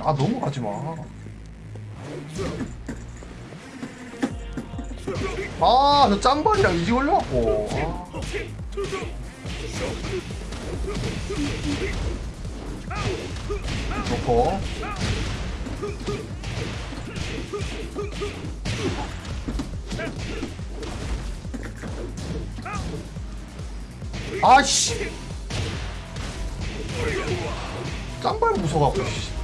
아 넘어가지 마. 아, 저 짬발이랑 이지 걸려갖고. 아. 좋고. 아씨. 짬발 무서워갖고. 씨.